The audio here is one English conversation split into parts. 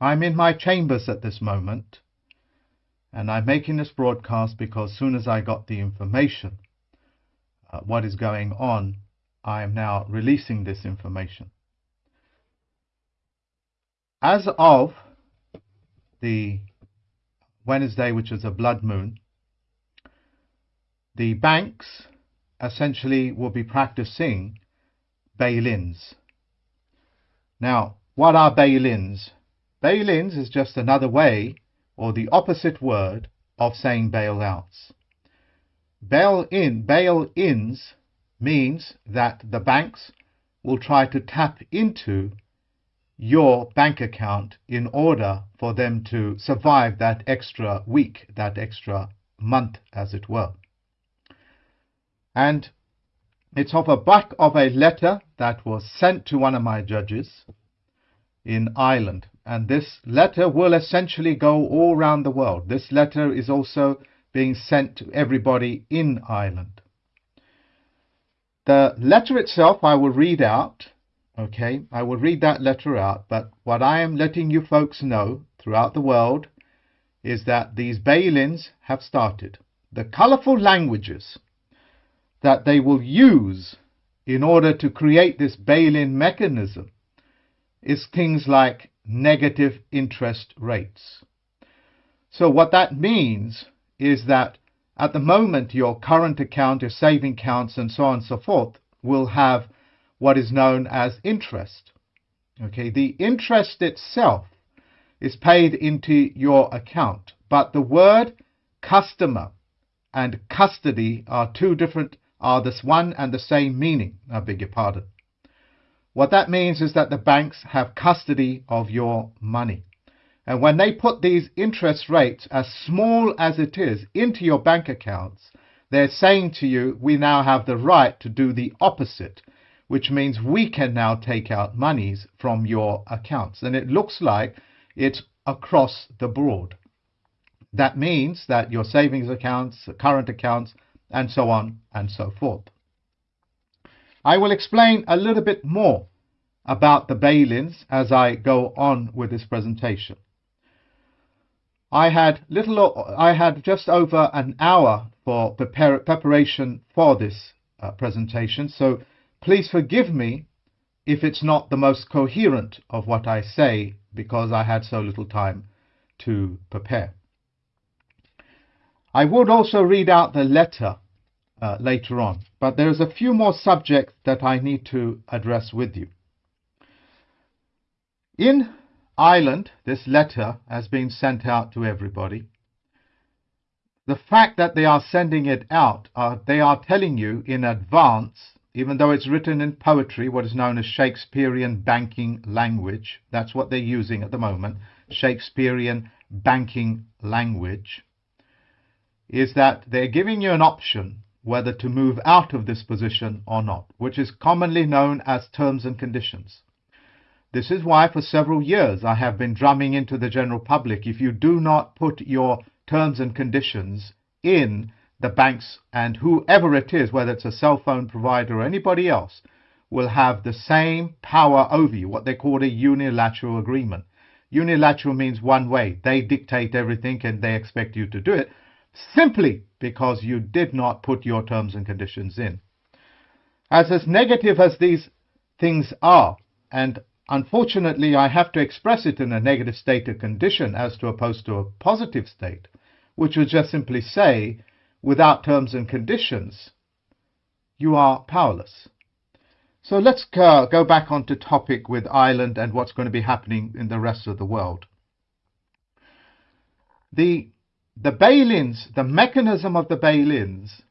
I'm in my chambers at this moment, and I'm making this broadcast because soon as I got the information, uh, what is going on, I am now releasing this information. As of the Wednesday, which is a blood moon, the banks essentially will be practicing bail-ins. Now, what are bail-ins? Bail-ins is just another way or the opposite word of saying bailouts. Bail-in, bail-ins means that the banks will try to tap into your bank account in order for them to survive that extra week, that extra month, as it were. And it's off the back of a letter that was sent to one of my judges in Ireland. And this letter will essentially go all around the world. This letter is also being sent to everybody in Ireland. The letter itself I will read out. Okay, I will read that letter out. But what I am letting you folks know throughout the world is that these bail-ins have started. The colorful languages that they will use in order to create this bail-in mechanism is things like negative interest rates. So what that means is that at the moment your current account, your saving accounts and so on and so forth will have what is known as interest. Okay, the interest itself is paid into your account, but the word customer and custody are two different are this one and the same meaning. I beg your pardon. What that means is that the banks have custody of your money. And when they put these interest rates, as small as it is, into your bank accounts, they're saying to you, we now have the right to do the opposite, which means we can now take out monies from your accounts. And it looks like it's across the board. That means that your savings accounts, current accounts, and so on and so forth. I will explain a little bit more about the bail-ins as I go on with this presentation. I had little, I had just over an hour for prepare, preparation for this uh, presentation, so please forgive me if it's not the most coherent of what I say because I had so little time to prepare. I would also read out the letter uh, later on, but there's a few more subjects that I need to address with you. In Ireland, this letter has been sent out to everybody. The fact that they are sending it out, uh, they are telling you in advance, even though it's written in poetry, what is known as Shakespearean banking language, that's what they're using at the moment, Shakespearean banking language is that they're giving you an option whether to move out of this position or not, which is commonly known as terms and conditions. This is why for several years I have been drumming into the general public, if you do not put your terms and conditions in the banks and whoever it is, whether it's a cell phone provider or anybody else, will have the same power over you, what they call a unilateral agreement. Unilateral means one way. They dictate everything and they expect you to do it simply because you did not put your terms and conditions in. As as negative as these things are, and unfortunately I have to express it in a negative state of condition as to opposed to a positive state, which would just simply say, without terms and conditions, you are powerless. So let's uh, go back onto topic with Ireland and what's going to be happening in the rest of the world. The the bail-ins, the mechanism of the bail-ins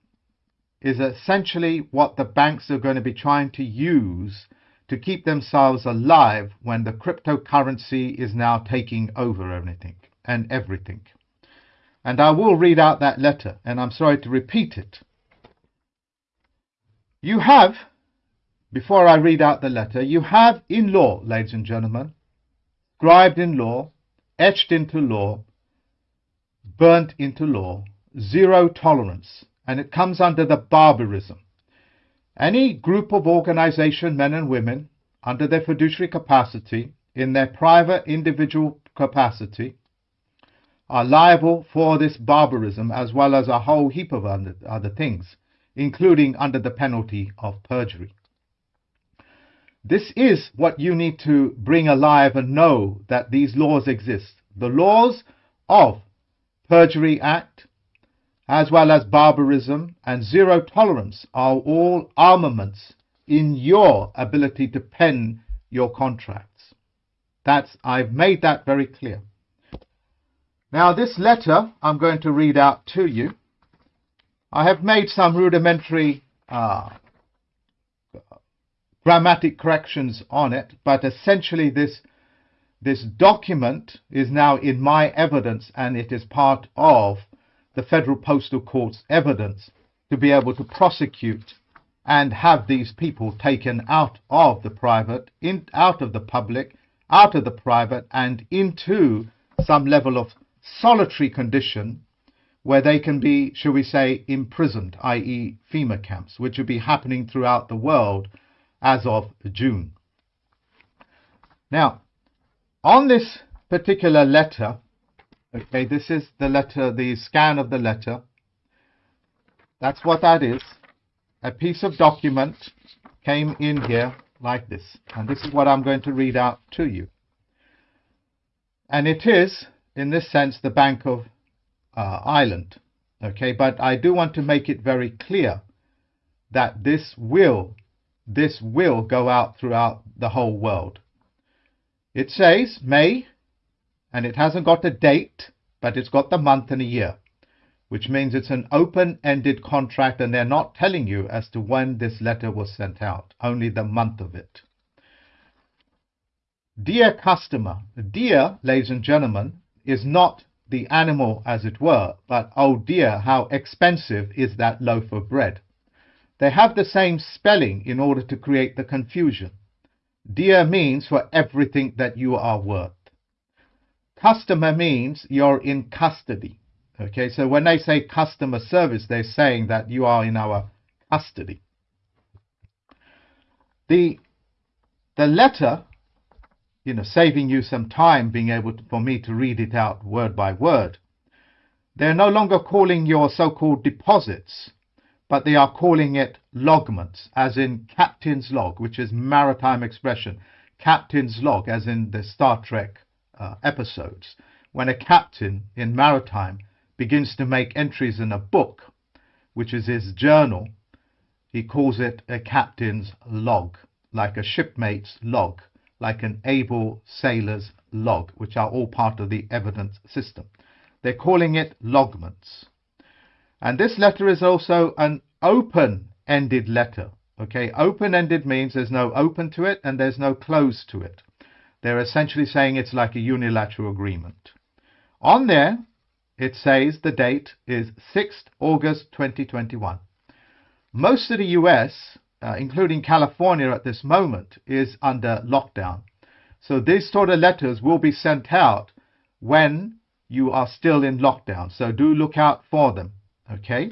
is essentially what the banks are going to be trying to use to keep themselves alive when the cryptocurrency is now taking over everything and everything. And I will read out that letter, and I'm sorry to repeat it. You have, before I read out the letter, you have in law, ladies and gentlemen, scribed in law, etched into law, burnt into law, zero tolerance, and it comes under the barbarism. Any group of organization, men and women, under their fiduciary capacity, in their private individual capacity are liable for this barbarism as well as a whole heap of other things, including under the penalty of perjury. This is what you need to bring alive and know that these laws exist. The laws of Perjury Act, as well as barbarism and zero tolerance are all armaments in your ability to pen your contracts. That's I've made that very clear. Now this letter I'm going to read out to you. I have made some rudimentary uh, grammatic corrections on it, but essentially this this document is now in my evidence and it is part of the Federal Postal Court's evidence to be able to prosecute and have these people taken out of the private, in, out of the public, out of the private, and into some level of solitary condition where they can be, shall we say, imprisoned, i.e., FEMA camps, which will be happening throughout the world as of June. Now, on this particular letter, okay, this is the letter, the scan of the letter. That's what that is. A piece of document came in here like this. And this is what I'm going to read out to you. And it is in this sense, the Bank of uh, Ireland. Okay, but I do want to make it very clear that this will, this will go out throughout the whole world. It says May, and it hasn't got a date, but it's got the month and a year, which means it's an open-ended contract and they're not telling you as to when this letter was sent out, only the month of it. Dear customer, dear, ladies and gentlemen, is not the animal as it were, but oh dear, how expensive is that loaf of bread. They have the same spelling in order to create the confusion. Dear means for everything that you are worth. Customer means you're in custody. Okay, so when they say customer service, they're saying that you are in our custody. The, the letter you know, saving you some time being able to, for me to read it out word by word. They're no longer calling your so-called deposits, but they are calling it logments, as in captain's log, which is maritime expression. Captain's log, as in the Star Trek uh, episodes. When a captain in maritime begins to make entries in a book, which is his journal, he calls it a captain's log, like a shipmate's log like an able sailor's log, which are all part of the evidence system. They're calling it logments. And this letter is also an open-ended letter. Okay, open-ended means there's no open to it and there's no close to it. They're essentially saying it's like a unilateral agreement. On there, it says the date is 6th August 2021. Most of the US uh, including California at this moment, is under lockdown. So these sort of letters will be sent out when you are still in lockdown. So do look out for them. Okay.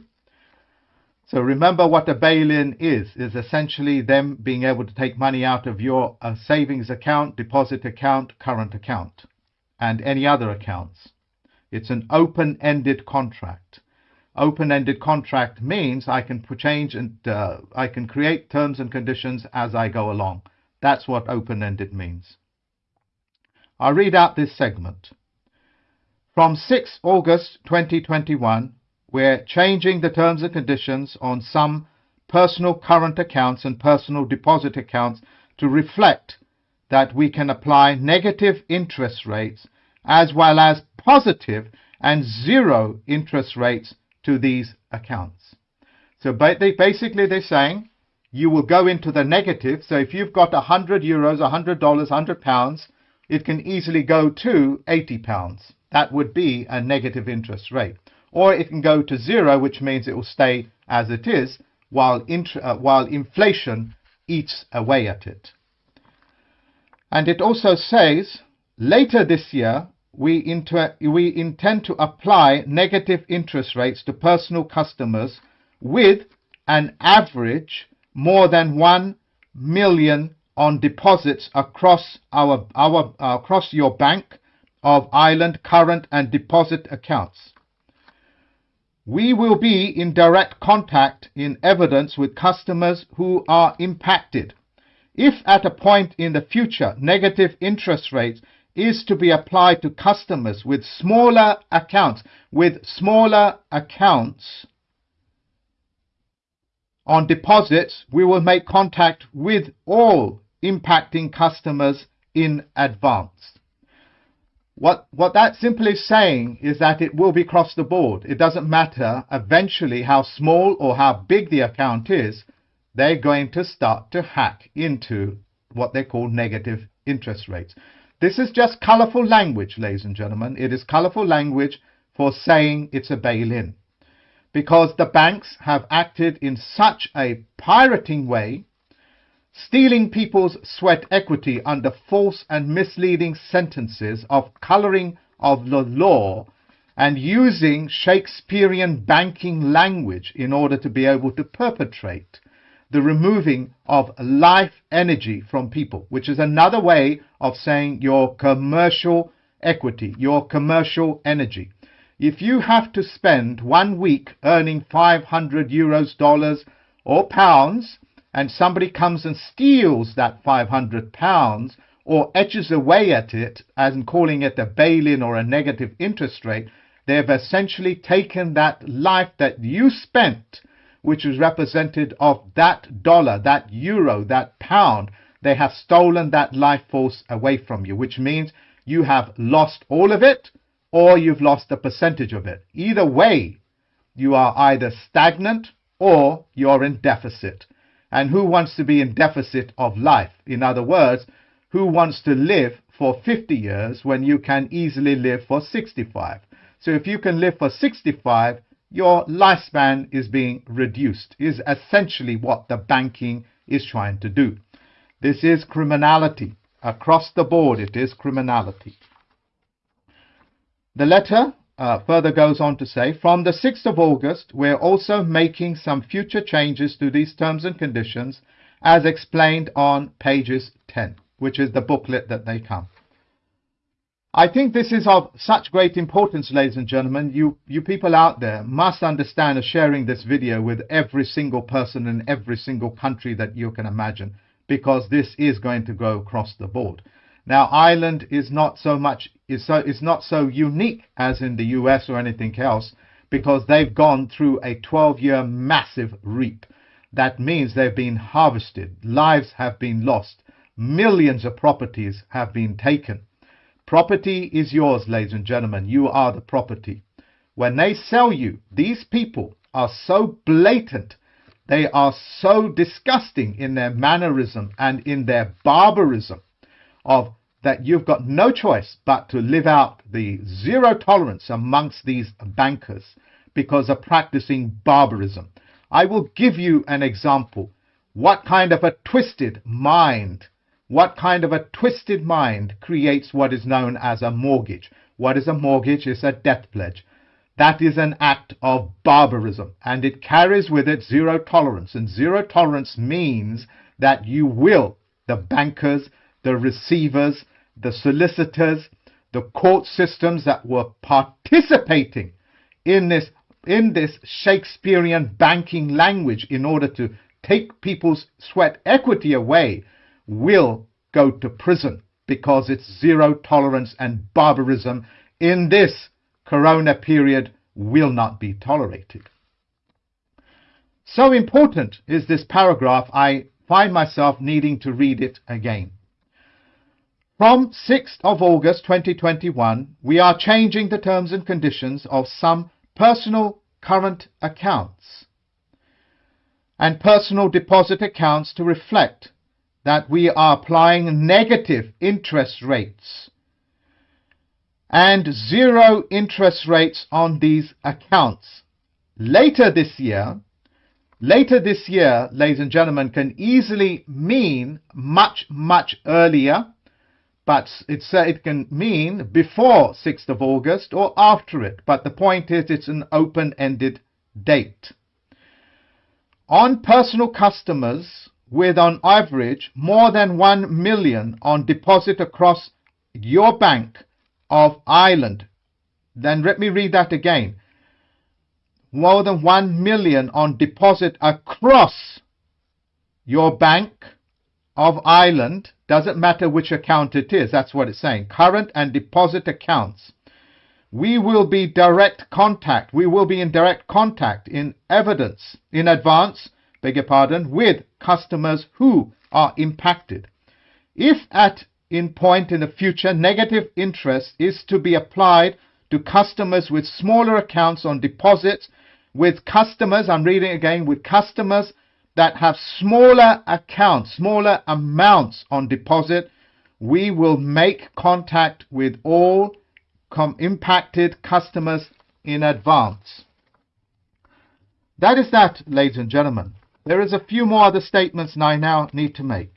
So remember what a bail-in is, is essentially them being able to take money out of your uh, savings account, deposit account, current account, and any other accounts. It's an open-ended contract open-ended contract means I can change and uh, I can create terms and conditions as I go along. That's what open-ended means. I'll read out this segment. From 6 August 2021, we're changing the terms and conditions on some personal current accounts and personal deposit accounts to reflect that we can apply negative interest rates as well as positive and zero interest rates to these accounts. So basically they're saying you will go into the negative. So if you've got 100 euros, 100 dollars, 100 pounds, it can easily go to 80 pounds. That would be a negative interest rate. Or it can go to zero, which means it will stay as it is while, uh, while inflation eats away at it. And it also says later this year, we, we intend to apply negative interest rates to personal customers with an average more than 1 million on deposits across our, our uh, across your bank, of Ireland current and deposit accounts. We will be in direct contact in evidence with customers who are impacted. If at a point in the future negative interest rates is to be applied to customers with smaller accounts, with smaller accounts on deposits, we will make contact with all impacting customers in advance. What, what that simply saying is that it will be across the board. It doesn't matter eventually how small or how big the account is, they're going to start to hack into what they call negative interest rates. This is just colorful language, ladies and gentlemen. It is colorful language for saying it's a bail-in. Because the banks have acted in such a pirating way stealing people's sweat equity under false and misleading sentences of coloring of the law and using Shakespearean banking language in order to be able to perpetrate the removing of life energy from people, which is another way of saying your commercial equity, your commercial energy. If you have to spend one week earning 500 euros, dollars, or pounds and somebody comes and steals that 500 pounds or etches away at it and calling it a bail-in or a negative interest rate, they've essentially taken that life that you spent, which was represented of that dollar, that euro, that pound, they have stolen that life force away from you, which means you have lost all of it or you've lost a percentage of it. Either way, you are either stagnant or you're in deficit. And who wants to be in deficit of life? In other words, who wants to live for 50 years when you can easily live for 65? So if you can live for 65, your lifespan is being reduced, is essentially what the banking is trying to do. This is criminality. Across the board, it is criminality. The letter uh, further goes on to say, from the 6th of August, we're also making some future changes to these terms and conditions as explained on pages 10, which is the booklet that they come. I think this is of such great importance, ladies and gentlemen. You, you people out there must understand sharing this video with every single person in every single country that you can imagine, because this is going to go across the board. Now, Ireland is not so much is so is not so unique as in the US or anything else because they've gone through a 12-year massive reap. That means they've been harvested, lives have been lost, millions of properties have been taken. Property is yours, ladies and gentlemen. You are the property. When they sell you, these people are so blatant, they are so disgusting in their mannerism and in their barbarism of that you've got no choice but to live out the zero tolerance amongst these bankers because of practicing barbarism. I will give you an example. What kind of a twisted mind, what kind of a twisted mind creates what is known as a mortgage? What is a mortgage? It's a death pledge. That is an act of barbarism and it carries with it zero tolerance. And zero tolerance means that you will, the bankers, the receivers, the solicitors, the court systems that were participating in this in this Shakespearean banking language in order to take people's sweat equity away will go to prison because it's zero tolerance and barbarism in this corona period will not be tolerated. So important is this paragraph, I find myself needing to read it again. From 6th of August 2021, we are changing the terms and conditions of some personal current accounts and personal deposit accounts to reflect that we are applying negative interest rates and zero interest rates on these accounts. Later this year, later this year, ladies and gentlemen, can easily mean much, much earlier but it can mean before 6th of August or after it. But the point is it's an open-ended date. On personal customers with on average more than 1 million on deposit across your bank of Ireland. Then let me read that again. More than 1 million on deposit across your bank of Ireland. Doesn't matter which account it is. That's what it's saying. Current and deposit accounts. We will be direct contact. We will be in direct contact in evidence in advance, beg your pardon, with customers who are impacted. If at in point in the future negative interest is to be applied to customers with smaller accounts on deposits, with customers, I'm reading again, with customers that have smaller accounts, smaller amounts on deposit, we will make contact with all impacted customers in advance. That is that, ladies and gentlemen. There is a few more other statements I now need to make.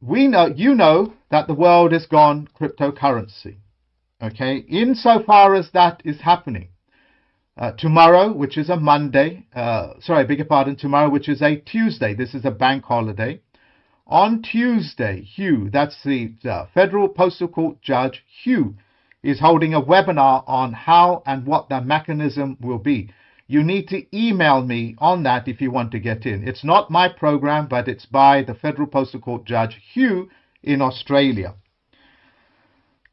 We know, you know that the world has gone cryptocurrency. Okay, insofar as that is happening, uh, tomorrow, which is a Monday, uh, sorry, I beg your pardon, tomorrow, which is a Tuesday, this is a bank holiday. On Tuesday, Hugh, that's the uh, Federal Postal Court Judge Hugh, is holding a webinar on how and what the mechanism will be. You need to email me on that if you want to get in. It's not my program, but it's by the Federal Postal Court Judge Hugh in Australia.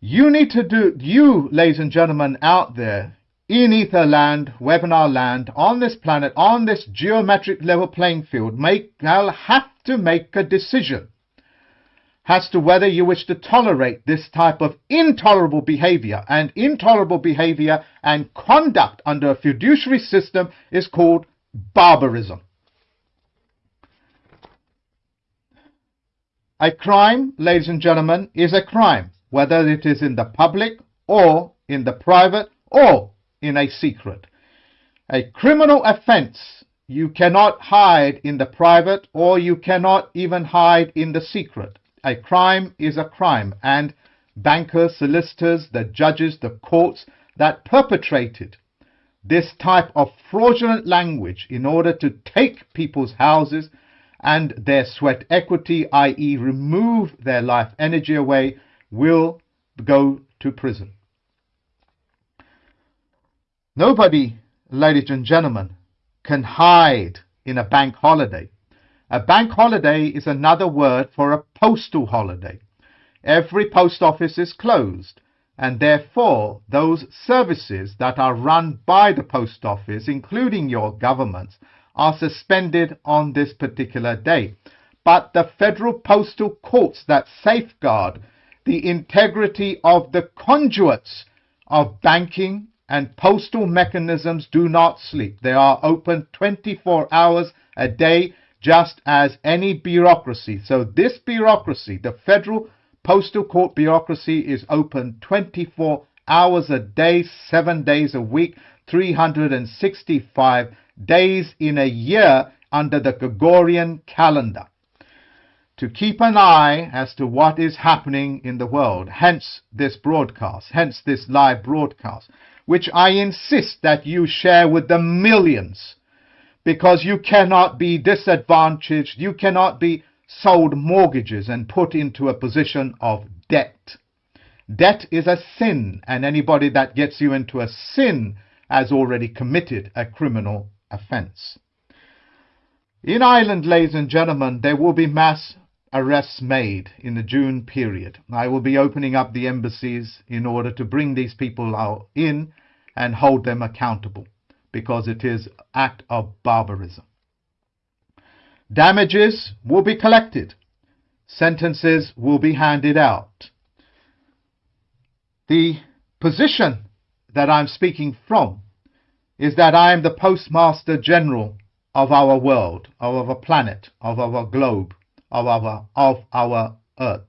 You need to do, you, ladies and gentlemen out there, in ether land, webinar land, on this planet, on this geometric level playing field, make, I'll have to make a decision as to whether you wish to tolerate this type of intolerable behavior. And intolerable behavior and conduct under a fiduciary system is called barbarism. A crime, ladies and gentlemen, is a crime, whether it is in the public or in the private or in a secret. A criminal offense you cannot hide in the private or you cannot even hide in the secret. A crime is a crime and bankers, solicitors, the judges, the courts that perpetrated this type of fraudulent language in order to take people's houses and their sweat equity, i.e., remove their life energy away, will go to prison. Nobody, ladies and gentlemen, can hide in a bank holiday. A bank holiday is another word for a postal holiday. Every post office is closed, and therefore those services that are run by the post office, including your governments, are suspended on this particular day. But the federal postal courts that safeguard the integrity of the conduits of banking and postal mechanisms do not sleep. They are open 24 hours a day, just as any bureaucracy. So this bureaucracy, the Federal Postal Court bureaucracy, is open 24 hours a day, seven days a week, 365 days in a year under the Gregorian calendar to keep an eye as to what is happening in the world. Hence this broadcast, hence this live broadcast which I insist that you share with the millions because you cannot be disadvantaged, you cannot be sold mortgages and put into a position of debt. Debt is a sin, and anybody that gets you into a sin has already committed a criminal offence. In Ireland, ladies and gentlemen, there will be mass arrests made in the June period. I will be opening up the embassies in order to bring these people in and hold them accountable because it is act of barbarism. Damages will be collected. Sentences will be handed out. The position that I'm speaking from is that I am the Postmaster General of our world, of our planet, of our globe of our, of our earth.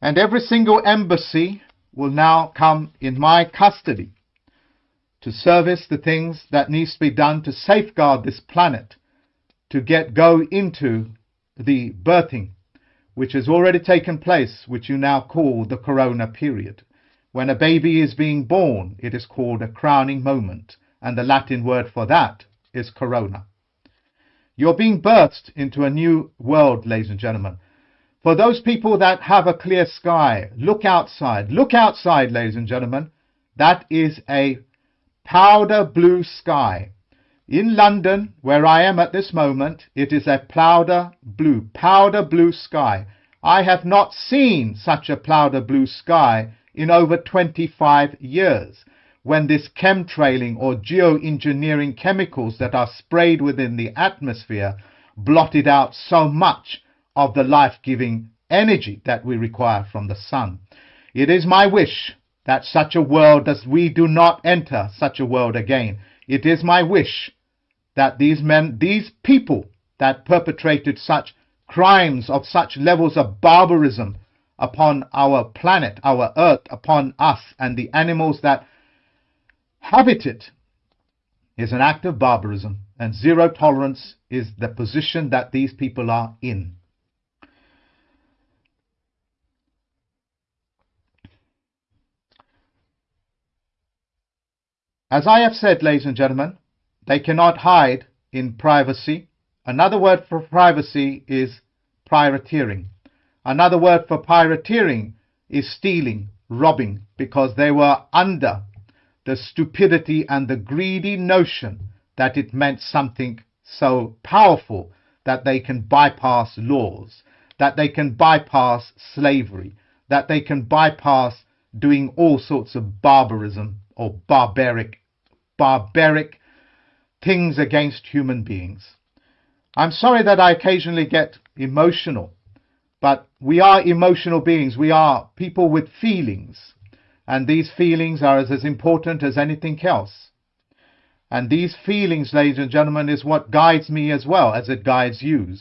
And every single embassy will now come in my custody to service the things that needs to be done to safeguard this planet, to get go into the birthing, which has already taken place, which you now call the corona period. When a baby is being born, it is called a crowning moment, and the Latin word for that is corona. You're being birthed into a new world, ladies and gentlemen. For those people that have a clear sky, look outside. Look outside, ladies and gentlemen. That is a powder blue sky. In London, where I am at this moment, it is a powder blue, powder blue sky. I have not seen such a powder blue sky in over 25 years when this chemtrailing or geoengineering chemicals that are sprayed within the atmosphere blotted out so much of the life-giving energy that we require from the sun. It is my wish that such a world as we do not enter such a world again. It is my wish that these men, these people that perpetrated such crimes of such levels of barbarism upon our planet, our earth, upon us and the animals that habit it is an act of barbarism and zero tolerance is the position that these people are in. As I have said, ladies and gentlemen, they cannot hide in privacy. Another word for privacy is privateering. Another word for privateering is stealing, robbing, because they were under the stupidity and the greedy notion that it meant something so powerful that they can bypass laws, that they can bypass slavery, that they can bypass doing all sorts of barbarism or barbaric, barbaric things against human beings. I'm sorry that I occasionally get emotional, but we are emotional beings. We are people with feelings. And these feelings are as, as important as anything else. And these feelings, ladies and gentlemen, is what guides me as well as it guides you.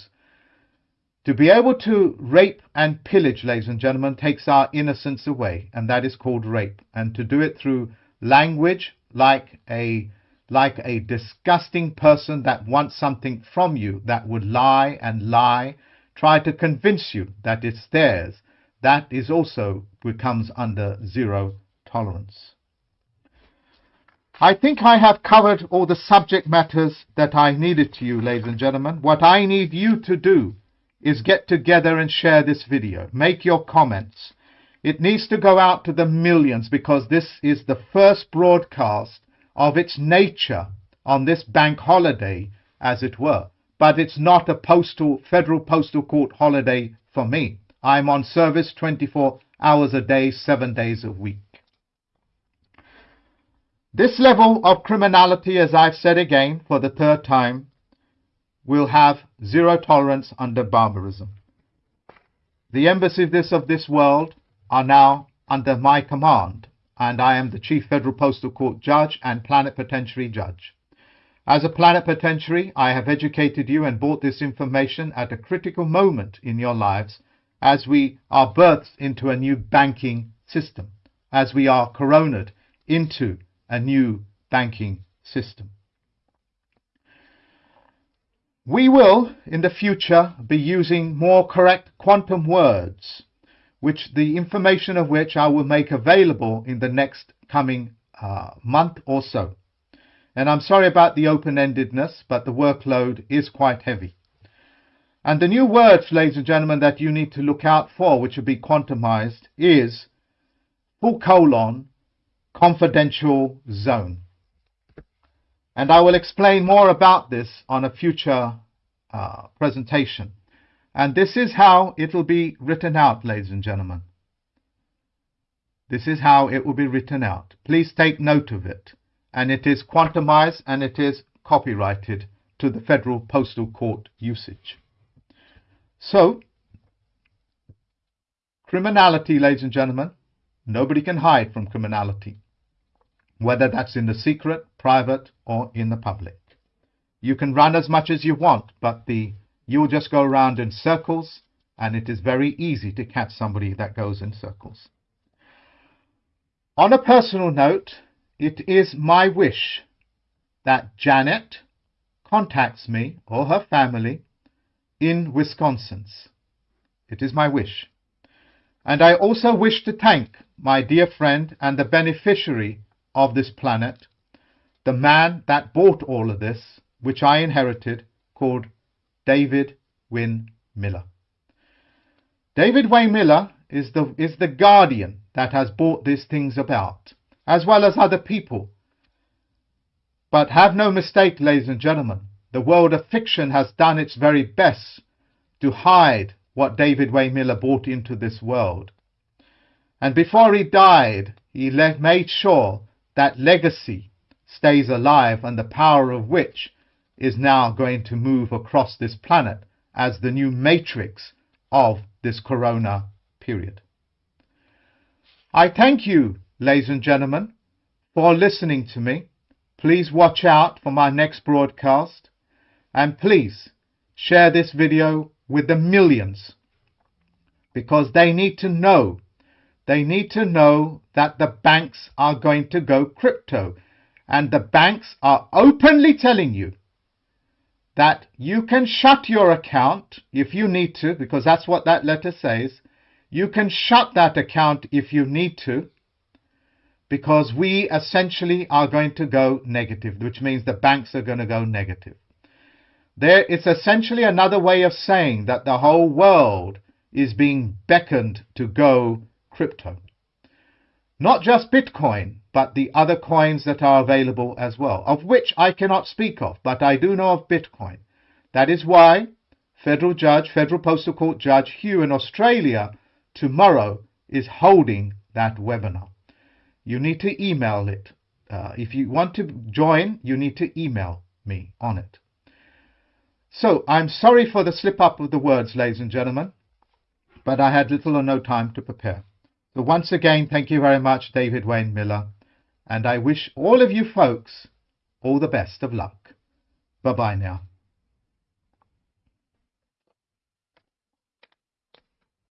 To be able to rape and pillage, ladies and gentlemen, takes our innocence away, and that is called rape. And to do it through language like a like a disgusting person that wants something from you that would lie and lie, try to convince you that it's theirs, that is also becomes under zero tolerance. I think I have covered all the subject matters that I needed to you, ladies and gentlemen. What I need you to do is get together and share this video. Make your comments. It needs to go out to the millions because this is the first broadcast of its nature on this bank holiday, as it were. But it's not a postal, federal postal court holiday for me. I'm on service 24 hours a day, seven days a week. This level of criminality, as I've said again for the third time, will have zero tolerance under barbarism. The embassies of this world are now under my command, and I am the Chief Federal Postal Court Judge and Plenipotentiary Judge. As a plenipotentiary, I have educated you and brought this information at a critical moment in your lives as we are birthed into a new banking system, as we are coronated into a new banking system. We will, in the future, be using more correct quantum words, which the information of which I will make available in the next coming uh, month or so. And I'm sorry about the open-endedness, but the workload is quite heavy. And the new words, ladies and gentlemen, that you need to look out for, which will be quantumized, is full colon confidential zone. And I will explain more about this on a future uh, presentation. And this is how it will be written out, ladies and gentlemen. This is how it will be written out. Please take note of it. And it is quantumized and it is copyrighted to the Federal Postal Court usage. So, criminality, ladies and gentlemen, nobody can hide from criminality, whether that's in the secret, private, or in the public. You can run as much as you want, but the you'll just go around in circles, and it is very easy to catch somebody that goes in circles. On a personal note, it is my wish that Janet contacts me or her family in Wisconsin's. It is my wish. And I also wish to thank my dear friend and the beneficiary of this planet, the man that bought all of this, which I inherited, called David Wynn Miller. David Wayne Miller is the, is the guardian that has brought these things about, as well as other people. But have no mistake, ladies and gentlemen, the world of fiction has done its very best to hide what David Wayne Miller brought into this world. And before he died, he made sure that legacy stays alive and the power of which is now going to move across this planet as the new matrix of this corona period. I thank you, ladies and gentlemen, for listening to me. Please watch out for my next broadcast and please share this video with the millions because they need to know. They need to know that the banks are going to go crypto. And the banks are openly telling you that you can shut your account if you need to because that's what that letter says. You can shut that account if you need to because we essentially are going to go negative, which means the banks are going to go negative. There is essentially another way of saying that the whole world is being beckoned to go crypto. Not just Bitcoin, but the other coins that are available as well, of which I cannot speak of, but I do know of Bitcoin. That is why Federal Judge, Federal Postal Court Judge Hugh in Australia tomorrow is holding that webinar. You need to email it. Uh, if you want to join, you need to email me on it. So, I'm sorry for the slip up of the words, ladies and gentlemen, but I had little or no time to prepare. So once again, thank you very much, David Wayne Miller, and I wish all of you folks all the best of luck. Bye-bye now.